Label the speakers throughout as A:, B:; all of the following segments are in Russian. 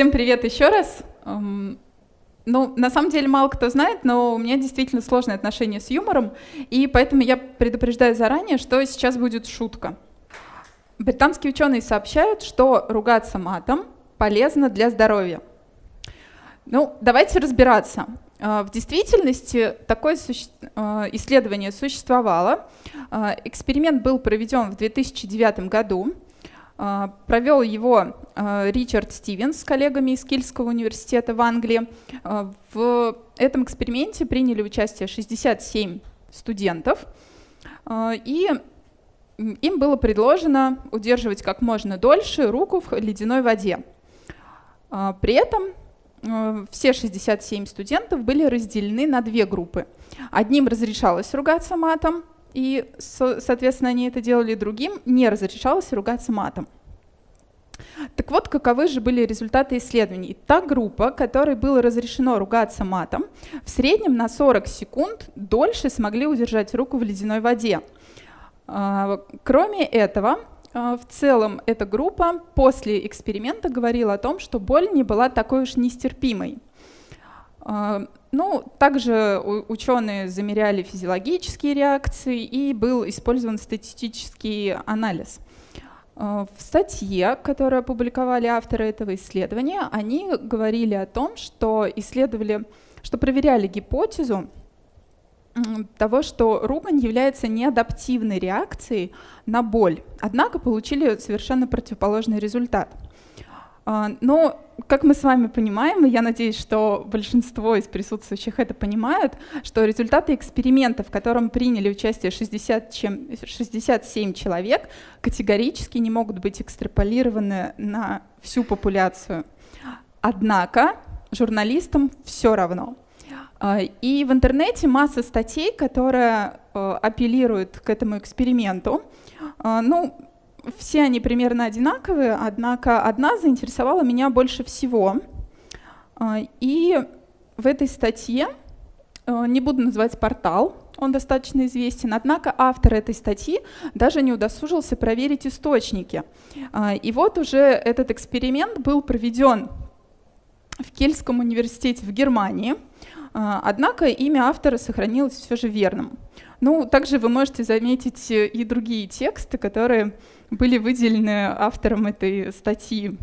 A: Всем привет еще раз. Эм, ну, на самом деле мало кто знает, но у меня действительно сложное отношение с юмором, и поэтому я предупреждаю заранее, что сейчас будет шутка. Британские ученые сообщают, что ругаться матом полезно для здоровья. Ну, давайте разбираться. Э, в действительности такое. Э, исследование существовало. Э, эксперимент был проведен в 2009 году. А, провел его а, Ричард Стивенс с коллегами из Кильского университета в Англии. А, в этом эксперименте приняли участие 67 студентов, и им было предложено удерживать как можно дольше руку в ледяной воде. При этом все 67 студентов были разделены на две группы. Одним разрешалось ругаться матом, и, соответственно, они это делали другим, не разрешалось ругаться матом. Так вот, каковы же были результаты исследований? Та группа, которой было разрешено ругаться матом, в среднем на 40 секунд дольше смогли удержать руку в ледяной воде. А, кроме этого, а, в целом эта группа после эксперимента говорила о том, что боль не была такой уж нестерпимой. А, ну, также ученые замеряли физиологические реакции и был использован статистический анализ. А, в статье, которую опубликовали авторы этого исследования, они говорили о том, что исследовали, что проверяли гипотезу того, что ругань является неадаптивной реакцией на боль, однако получили совершенно противоположный результат – но, как мы с вами понимаем, и я надеюсь, что большинство из присутствующих это понимают, что результаты эксперимента, в котором приняли участие 60, чем, 67 человек, категорически не могут быть экстраполированы на всю популяцию. Однако журналистам все равно. А, и в интернете масса статей, которые э, апеллируют к этому эксперименту. А, ну, все они примерно одинаковые, однако одна заинтересовала меня больше всего. А, и в этой статье, э, не буду называть портал, он достаточно известен, однако автор этой статьи даже не удосужился проверить источники. А, и вот уже этот эксперимент был проведен в Кельском университете в Германии, а, однако имя автора сохранилось все же верным. Ну, также вы можете заметить и другие тексты, которые были выделены автором этой статьи,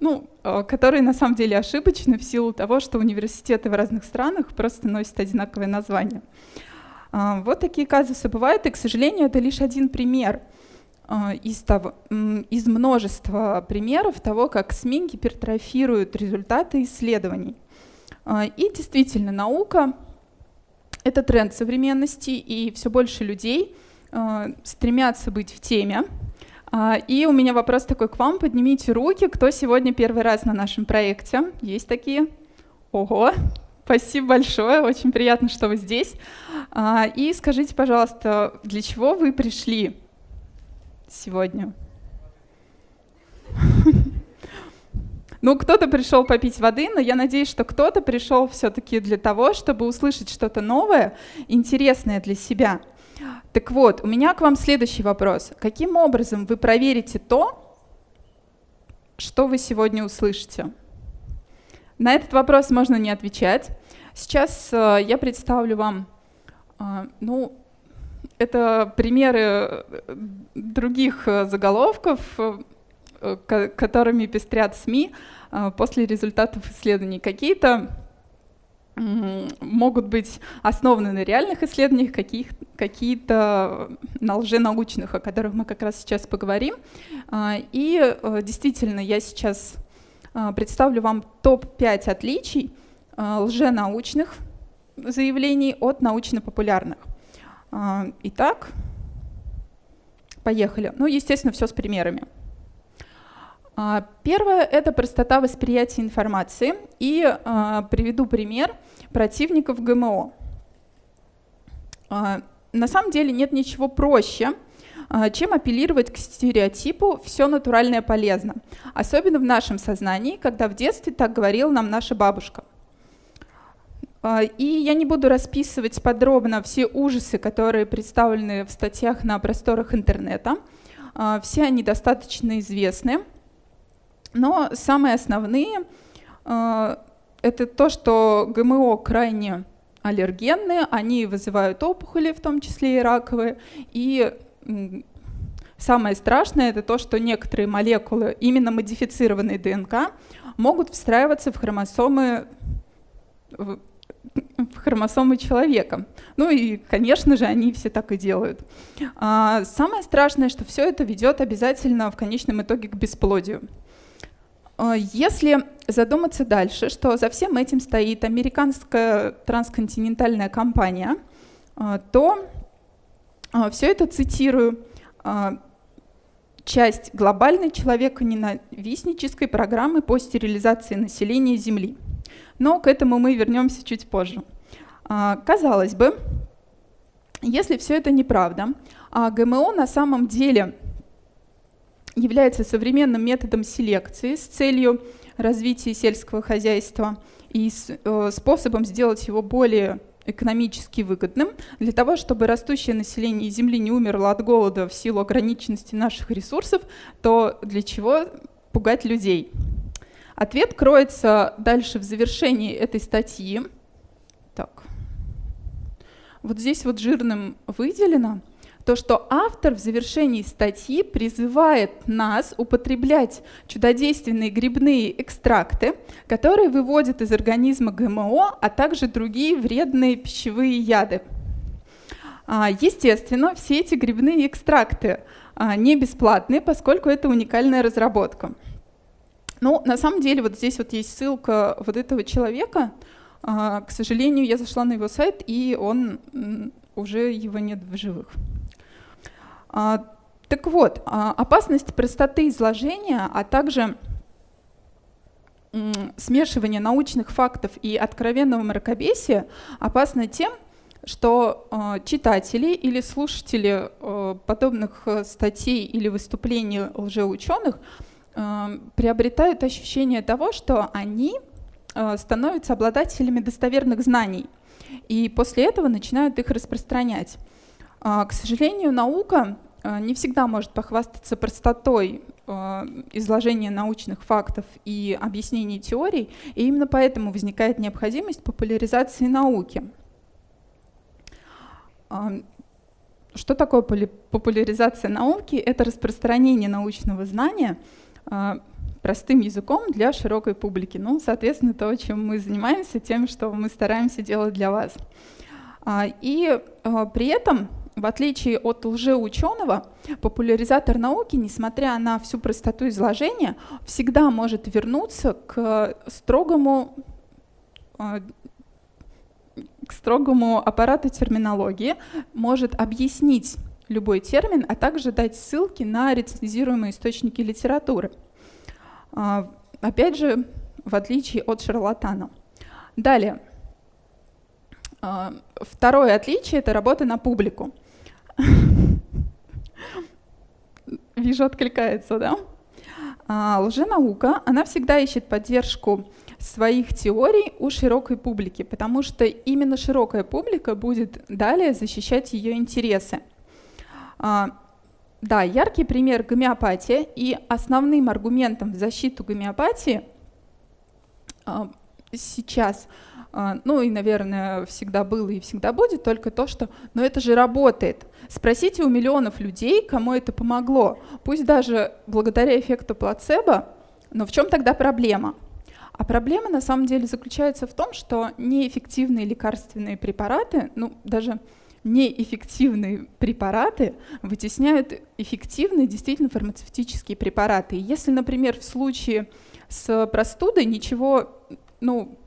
A: ну, э, которые на самом деле ошибочны в силу того, что университеты в разных странах просто носят одинаковое название. А, вот такие казусы бывают, и, к сожалению, это лишь один пример а, из, того, из множества примеров того, как СМИ гипертрофируют результаты исследований. А, и действительно, наука — это тренд современности, и все больше людей стремятся быть в теме, а, и у меня вопрос такой к вам. Поднимите руки, кто сегодня первый раз на нашем проекте. Есть такие? Ого, спасибо большое, очень приятно, что вы здесь. А, и скажите, пожалуйста, для чего вы пришли сегодня? Ну, кто-то пришел попить воды, но я надеюсь, что кто-то пришел все-таки для того, чтобы услышать что-то новое, интересное для себя. Так вот, у меня к вам следующий вопрос. Каким образом вы проверите то, что вы сегодня услышите? На этот вопрос можно не отвечать. Сейчас э, я представлю вам, э, ну, это примеры э, других э, заголовков, которыми пестрят СМИ э, после результатов исследований. Какие-то могут быть основаны на реальных исследованиях, какие-то на лженаучных, о которых мы как раз сейчас поговорим. А, и э, действительно, я сейчас представлю вам топ-5 отличий лженаучных заявлений от научно-популярных. Итак, поехали. Ну, естественно, все с примерами. А, первое — это простота восприятия информации. И а, приведу пример противников ГМО. А, на самом деле нет ничего проще, чем апеллировать к стереотипу «все натуральное полезно», особенно в нашем сознании, когда в детстве так говорила нам наша бабушка. И я не буду расписывать подробно все ужасы, которые представлены в статьях на просторах интернета. Все они достаточно известны. Но самые основные это то, что ГМО крайне аллергенные, они вызывают опухоли, в том числе и раковые. И самое страшное это то, что некоторые молекулы именно модифицированной ДНК могут встраиваться в хромосомы в хромосомы человека. Ну и, конечно же, они все так и делают. А, самое страшное, что все это ведет обязательно в конечном итоге к бесплодию. А, если задуматься дальше, что за всем этим стоит американская трансконтинентальная компания, а, то все это цитирую часть глобальной человеконенавистнической программы по стерилизации населения Земли – но к этому мы вернемся чуть позже. А, казалось бы, если все это неправда, а ГМО на самом деле является современным методом селекции с целью развития сельского хозяйства и э, способом сделать его более экономически выгодным для того, чтобы растущее население Земли не умерло от голода в силу ограниченности наших ресурсов, то для чего пугать людей? Ответ кроется дальше в завершении этой статьи. Так. Вот здесь вот жирным выделено то, что автор в завершении статьи призывает нас употреблять чудодейственные грибные экстракты, которые выводят из организма ГМО, а также другие вредные пищевые яды. А, естественно, все эти грибные экстракты а, не бесплатные, поскольку это уникальная разработка. Ну, на самом деле, вот здесь вот есть ссылка вот этого человека. А, к сожалению, я зашла на его сайт, и он уже его нет в живых. А, так вот, а, опасность простоты изложения, а также смешивание научных фактов и откровенного мракобесия опасно тем, что э, читатели или слушатели э, подобных статей или выступлений лжеученых Э, приобретают ощущение того, что они э, становятся обладателями достоверных знаний, и после этого начинают их распространять. Э, к сожалению, наука не всегда может похвастаться простотой изложения научных фактов и объяснений теорий, и именно поэтому возникает необходимость популяризации науки. Что такое популяризация науки? Это распространение научного знания – а, простым языком для широкой публики. Ну, соответственно, то, чем мы занимаемся, тем, что мы стараемся делать для вас. А, и а, при этом, в отличие от лжеученого, популяризатор науки, несмотря на всю простоту изложения, всегда может вернуться к строгому к строгому аппарату терминологии, может объяснить любой термин, а также дать ссылки на рецензируемые источники литературы. А, опять же, в отличие от шарлатана. Далее. А, второе отличие — это работа на публику. Вижу, откликается, да? А, лженаука, она всегда ищет поддержку своих теорий у широкой публики, потому что именно широкая публика будет далее защищать ее интересы. А, да, яркий пример гомеопатия, и основным аргументом в защиту гомеопатии а, сейчас, ну и, наверное, всегда было и всегда будет, только то, что но это же работает. Спросите у миллионов людей, кому это помогло. Пусть даже благодаря эффекту плацебо, но в чем тогда проблема? А проблема на самом деле заключается в том, что неэффективные лекарственные препараты, ну даже неэффективные препараты вытесняют эффективные действительно фармацевтические препараты. если, например, в случае с простудой ничего ну, а,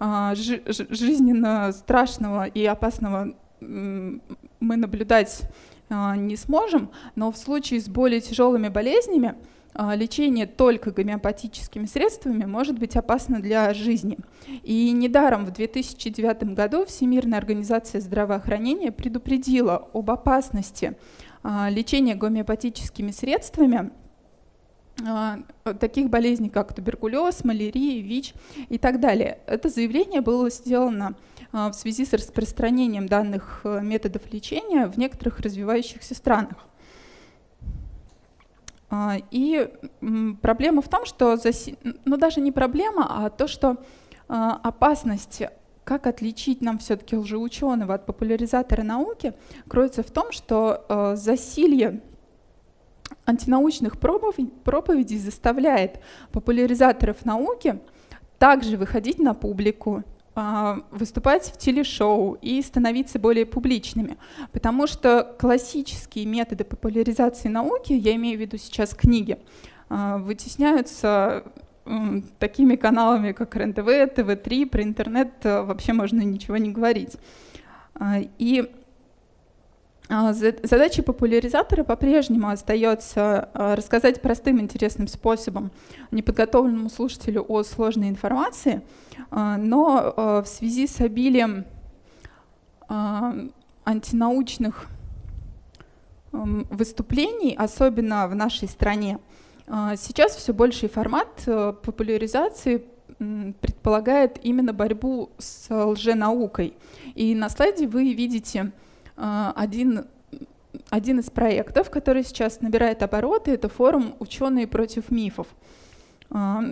A: жизненно страшного и опасного мы наблюдать а, не сможем, но в случае с более тяжелыми болезнями а, лечение только гомеопатическими средствами может быть опасно для жизни. И недаром в 2009 году Всемирная организация здравоохранения предупредила об опасности а, лечения гомеопатическими средствами а, таких болезней, как туберкулез, малярия, ВИЧ и так далее. Это заявление было сделано в связи с распространением данных методов лечения в некоторых развивающихся странах. И проблема в том, что, ну даже не проблема, а то, что опасность как отличить нам все-таки лжеученого от популяризатора науки, кроется в том, что э, засилье антинаучных проповедей заставляет популяризаторов науки также выходить на публику, а, выступать в телешоу и становиться более публичными. Потому что классические методы популяризации науки, я имею в виду сейчас книги, а, вытесняются такими каналами, как РЕН-ТВ, ТВ-3, про интернет э, вообще можно ничего не говорить. А, и а, задача популяризатора по-прежнему остается а, рассказать простым интересным способом неподготовленному слушателю о сложной информации, но в связи с обилием антинаучных выступлений, особенно в нашей стране, а, сейчас все больший формат популяризации предполагает именно борьбу с лженаукой. И на слайде вы видите а, один, один из проектов, который сейчас набирает обороты, это форум «Ученые против мифов». А,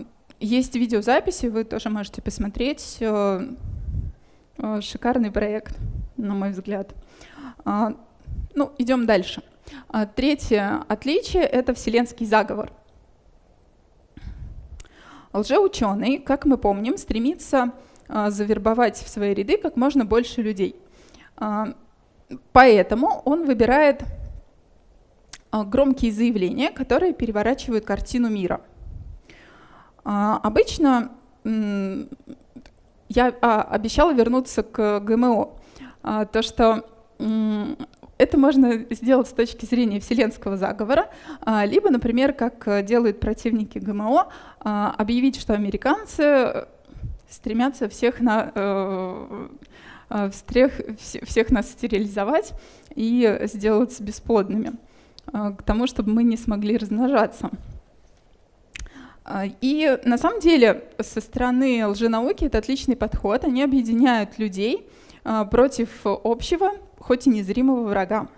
A: есть видеозаписи, вы тоже можете посмотреть. Э, э, шикарный проект, на мой взгляд. Ну, идем дальше. Третье отличие — это вселенский заговор — Лжеученый, как мы помним, стремится завербовать в свои ряды как можно больше людей. А, поэтому он выбирает а, громкие заявления, которые переворачивают картину мира. Обычно я обещала вернуться к ГМО. То, что это можно сделать с точки зрения вселенского заговора, а, либо, например, как делают противники ГМО, а, объявить, что американцы стремятся всех, на, э, всех, всех нас стерилизовать и сделать бесплодными, к тому, чтобы мы не смогли размножаться. И на самом деле со стороны лженауки это отличный подход. Они объединяют людей против общего хоть и незримого врага.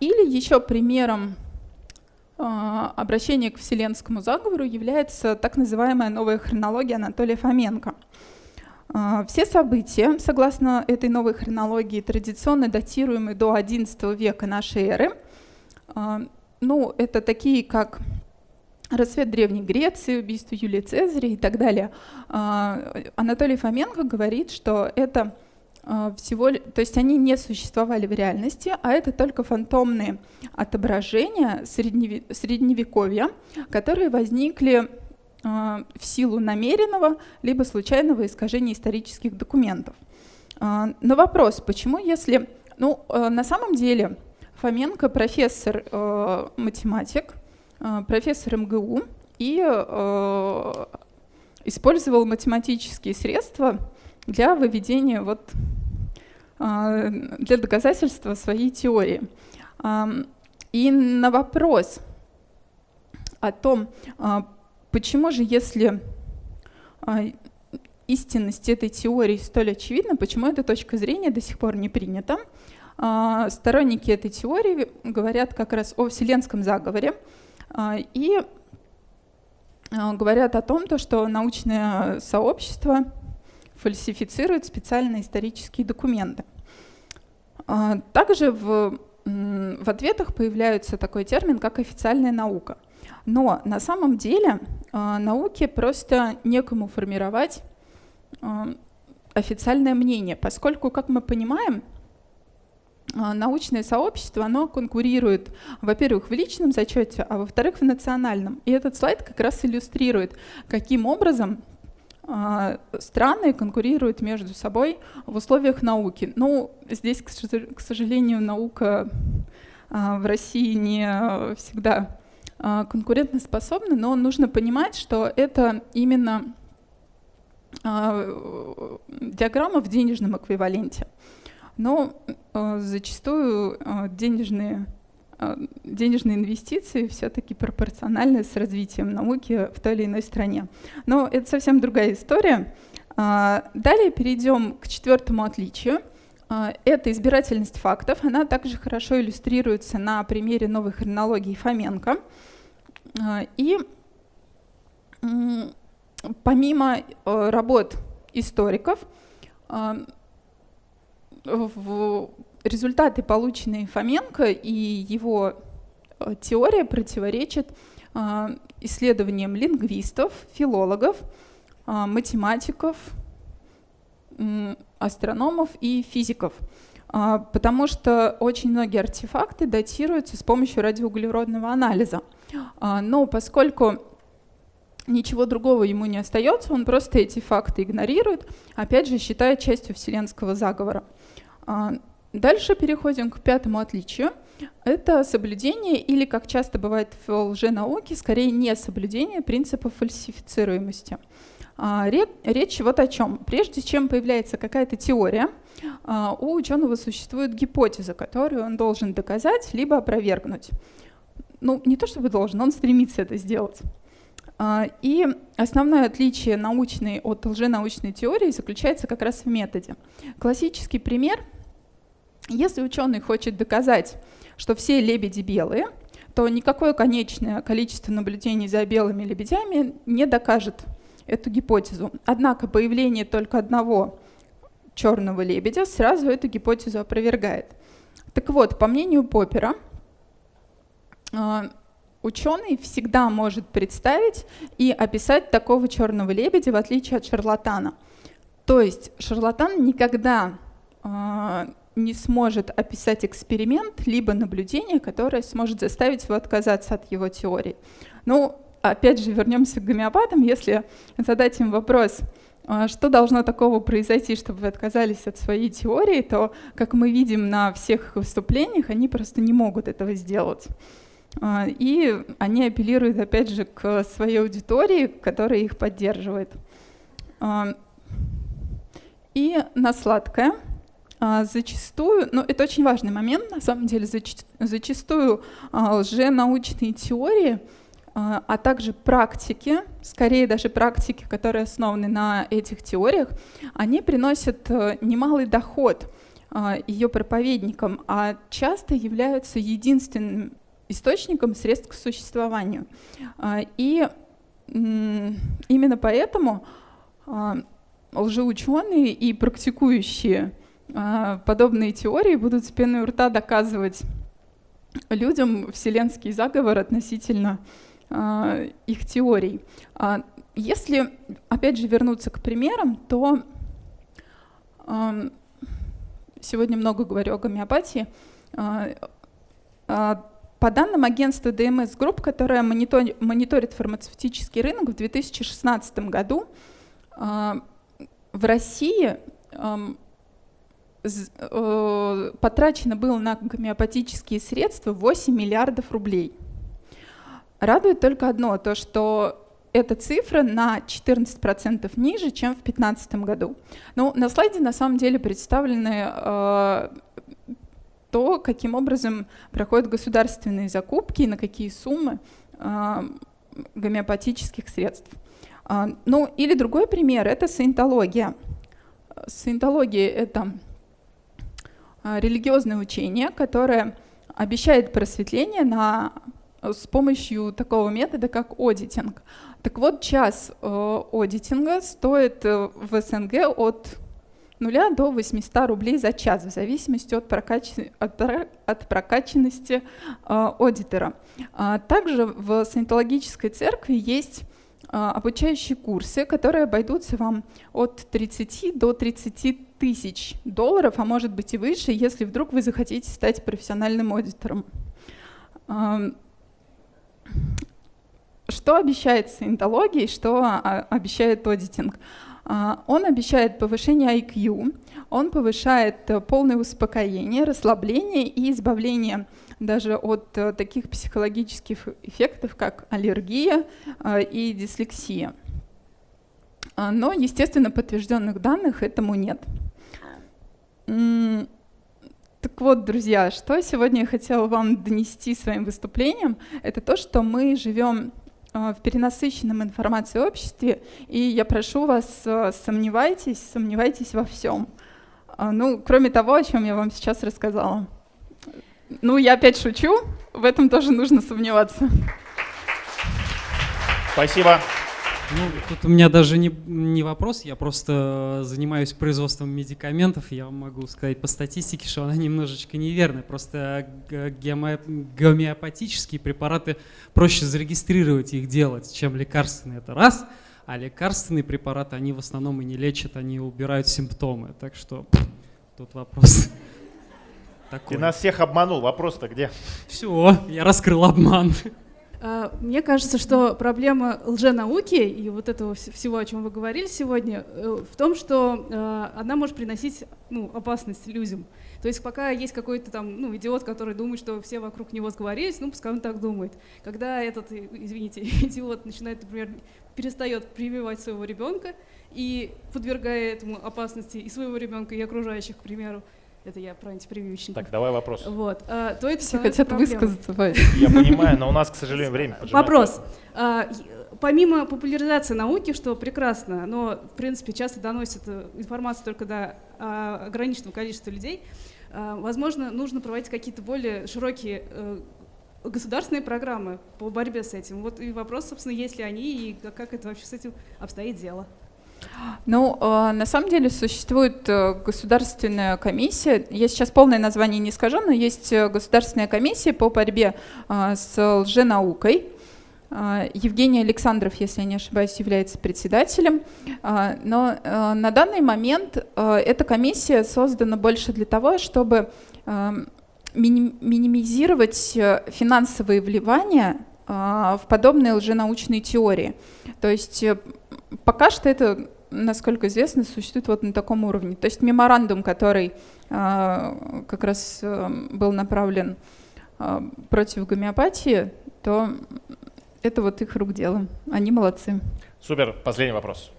A: Или еще примером обращения к вселенскому заговору является так называемая новая хронология Анатолия Фоменко. А, все события, согласно этой новой хронологии, традиционно датируемые до XI века нашей эры, ну, это такие, как рассвет Древней Греции, убийство Юлия Цезаря и так далее. Анатолий Фоменко говорит, что это а, всего, то есть они не существовали в реальности, а это только фантомные отображения средневековья, которые возникли а, в силу намеренного либо случайного искажения исторических документов. А, но вопрос, почему если... Ну, на самом деле Фоменко профессор математик, профессор МГУ и использовал математические средства для выведения вот, для доказательства своей теории. И на вопрос о том, почему же, если а, истинность этой теории столь очевидна, почему эта точка зрения до сих пор не принята, сторонники этой теории говорят как раз о вселенском заговоре и говорят о том, что научное сообщество фальсифицирует специальные исторические документы. А, также в, в ответах появляется такой термин, как официальная наука. Но на самом деле а, науке просто некому формировать а, официальное мнение, поскольку, как мы понимаем, научное сообщество, оно конкурирует, во-первых, в личном зачете, а во-вторых, в национальном. И этот слайд как раз иллюстрирует, каким образом страны конкурируют между собой в условиях науки. Ну, здесь, к сожалению, наука в России не всегда а, конкурентоспособна, но нужно понимать, что это именно диаграмма в денежном эквиваленте. Но зачастую денежные денежные инвестиции все-таки пропорциональны с развитием науки в той или иной стране. Но это совсем другая история. А, далее перейдем к четвертому отличию. Это избирательность фактов. Она также хорошо иллюстрируется на примере новой хронологии Фоменко. И помимо работ историков, в результаты, полученные Фоменко и его э, теория противоречат э, исследованиям лингвистов, филологов, э, математиков, астрономов и физиков, потому что очень многие артефакты датируются с помощью радиоуглеродного анализа. Но поскольку ничего другого ему не остается, он просто эти факты игнорирует, опять же, считая частью вселенского заговора. А, дальше переходим к пятому отличию. Это соблюдение или, как часто бывает в лженауке, скорее не соблюдение принципа фальсифицируемости. А, речь вот о чем. Прежде чем появляется какая-то теория, а, у ученого существует гипотеза, которую он должен доказать либо опровергнуть. Ну, не то чтобы должен, он стремится это сделать. И основное отличие научной от лженаучной теории заключается как раз в методе. Классический пример — если ученый хочет доказать, что все лебеди белые, то никакое конечное количество наблюдений за белыми лебедями не докажет эту гипотезу. Однако появление только одного черного лебедя сразу эту гипотезу опровергает. Так вот, по мнению Поппера, а, ученый всегда может представить и описать такого черного лебедя, в отличие от шарлатана. То есть шарлатан никогда а, не сможет описать эксперимент, либо наблюдение, которое сможет заставить его отказаться от его теории. Ну, опять же, вернемся к гомеопатам. Если задать им вопрос, а, что должно такого произойти, чтобы вы отказались от своей теории, то, как мы видим на всех выступлениях, они просто не могут этого сделать. А, и они апеллируют, опять же, к своей аудитории, которая их поддерживает. А, и на сладкое — зачастую, ну это очень важный момент, на самом деле, зачастую а, лженаучные теории, а, а также практики, скорее даже практики, которые основаны на этих теориях, они приносят э, немалый доход ее проповедникам, а часто являются единственным источником средств к существованию. И именно поэтому лжеученые и практикующие а, подобные теории будут с пеной у рта доказывать людям вселенский заговор относительно а, их теорий. А, если, опять же, вернуться к примерам, то сегодня много говорю о гомеопатии. По данным агентства DMS Group, которое мониторит фармацевтический рынок в 2016 году, в России Э, потрачено было на гомеопатические средства 8 миллиардов рублей. Радует только одно, то что эта цифра на 14% ниже, чем в 2015 году. Ну, на слайде на самом деле представлены э, то, каким образом проходят государственные закупки и на какие суммы э, гомеопатических средств. Э, ну, или другой пример — это саентология. Саентология — это а, религиозное учение, которое обещает просветление на, с помощью такого метода, как одитинг. Так вот, час э, одитинга стоит э, в СНГ от 0 до 800 рублей за час, в зависимости от, прокач... от, от прокачанности э, аудитора. А также в саентологической церкви есть обучающие курсы, которые обойдутся вам от 30 до 30 тысяч долларов, а может быть и выше, если вдруг вы захотите стать профессиональным аудитором. Что обещает саентология и что а, обещает аудитинг? А, он обещает повышение IQ, он повышает э, полное успокоение, расслабление и избавление даже от э, таких психологических эффектов, как аллергия э, и дислексия. А, но, естественно, подтвержденных данных этому нет. Так вот, друзья, что сегодня я хотела вам донести своим выступлением, это то, что мы живем э, в перенасыщенном информацией обществе, и я прошу вас, сомневайтесь, сомневайтесь во всем. А, ну, кроме того, о чем я вам сейчас рассказала. Ну, я опять шучу, в этом тоже нужно сомневаться.
B: Спасибо.
C: Ну, тут у меня даже не, не вопрос, я просто занимаюсь производством медикаментов, я могу сказать по статистике, что она немножечко неверная. Просто гомеопатические препараты проще зарегистрировать их делать, чем лекарственные. Это раз. А лекарственные препараты, они в основном и не лечат, они убирают симптомы. Так что тут вопрос
B: такой. Ты нас всех обманул, вопрос-то где?
C: Все, я раскрыл обман.
D: А, мне кажется, что проблема лженауки и вот этого всего, о чем вы говорили сегодня, э, в том, что э, она может приносить ну, опасность людям. То есть пока есть какой-то там ну, идиот, который думает, что все вокруг него сговорились, ну пускай он так думает. Когда этот, извините, идиот начинает, например, перестает прививать своего ребенка и подвергая этому опасности и своего ребенка, и окружающих, к примеру, это я про антипрививочников.
B: Так, давай вопрос.
D: Вот. А, то это
A: Все хотят проблема. высказаться.
B: Я понимаю, но у нас, к сожалению, время
D: Вопрос. А, помимо популяризации науки, что прекрасно, но, в принципе, часто доносит э, информацию только до а, ограниченного количества людей, а, возможно, нужно проводить какие-то более широкие э, государственные программы по борьбе с этим. Вот и вопрос, собственно, есть ли они и как это вообще с этим обстоит дело.
A: Ну, э, на самом деле существует э, государственная комиссия, я сейчас полное название не скажу, но есть э, государственная комиссия по борьбе с лженаукой. Евгений Александров, если я не ошибаюсь, является председателем. Но на данный момент эта комиссия создана больше для того, чтобы минимизировать финансовые вливания в подобные лженаучные теории. То есть пока что это, насколько известно, существует вот на таком уровне. То есть меморандум, который э, как раз э, был направлен э, против гомеопатии, то это вот их рук дело. Они молодцы.
B: Супер. Последний вопрос.